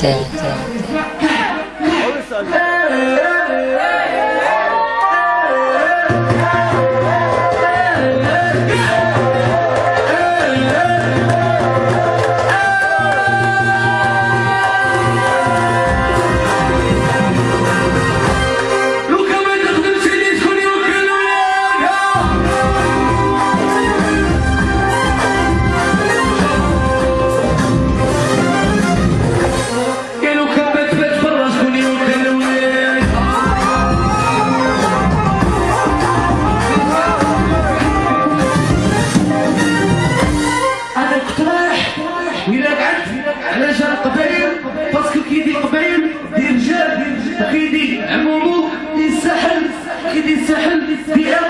对，对。غيدي عمومو ينسحل غيدي ينسحل بأمر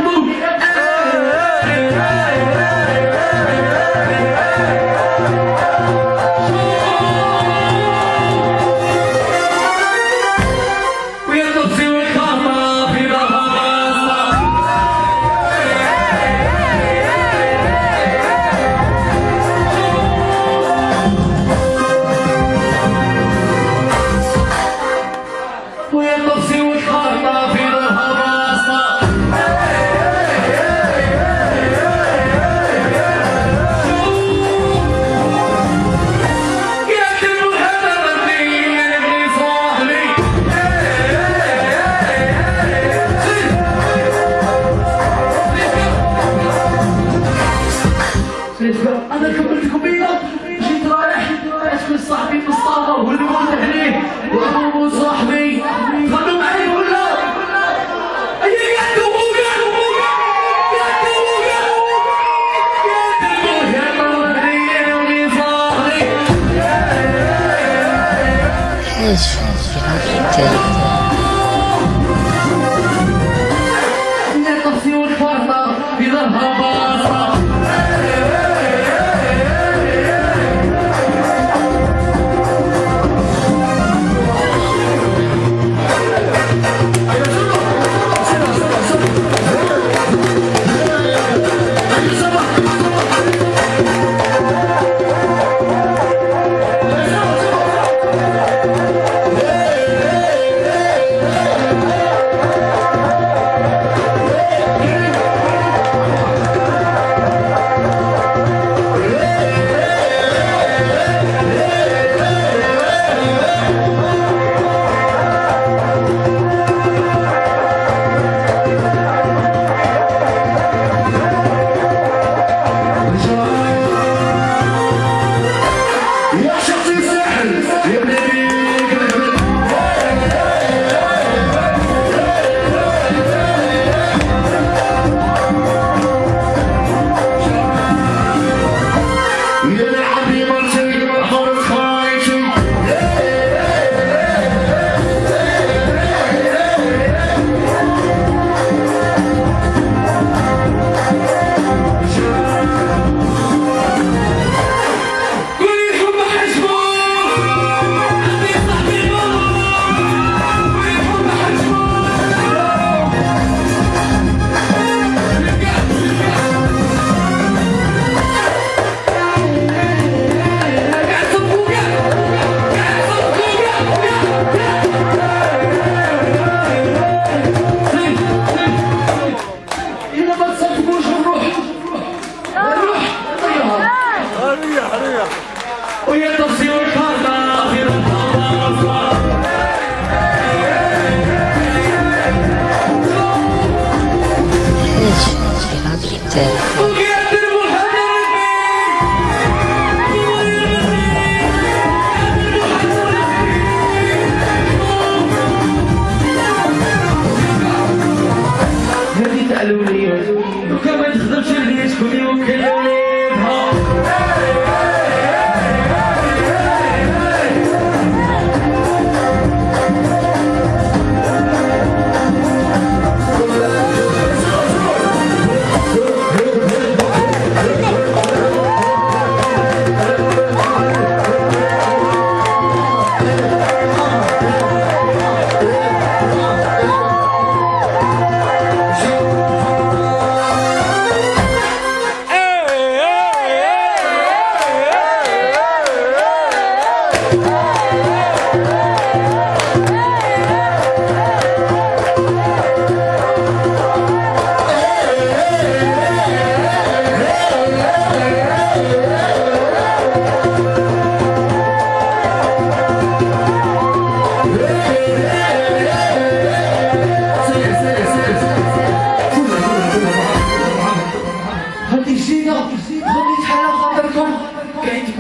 أنا كملت كبيره جيت رايح عرفت من صاحبي مصطفى هو اللي ولد عليه وعمو صاحبي. تغنوا معي ولا؟ أي قاعد This transfer,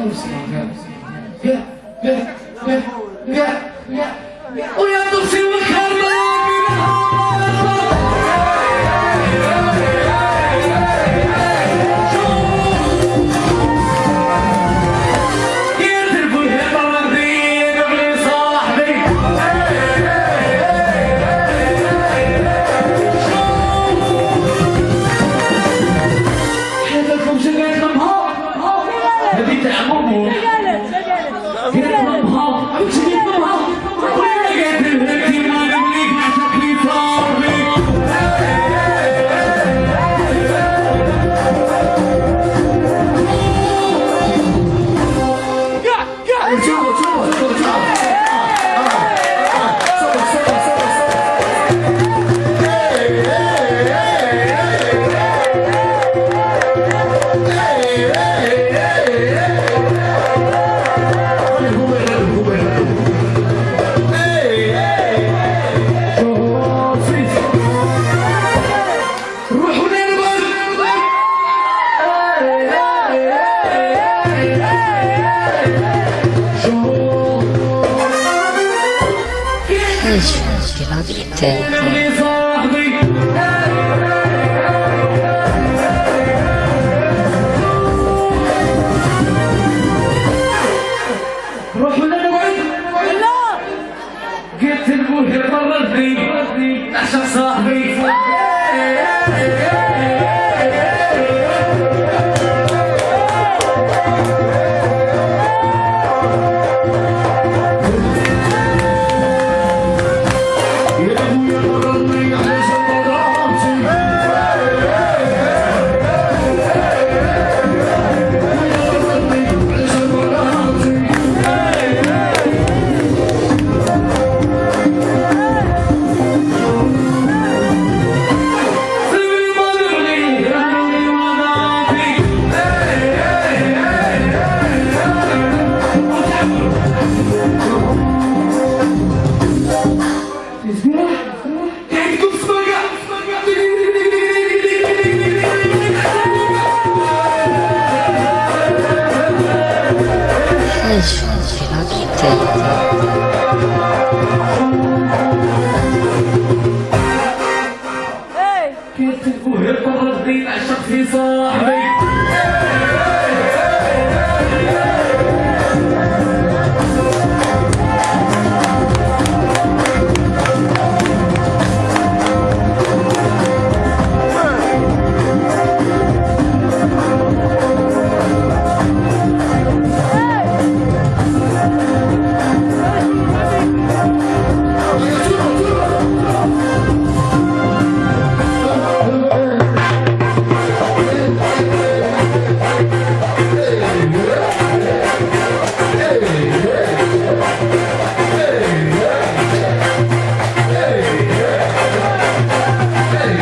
不喜不别别 جيد كنت مهم الرب العشق صاحبي.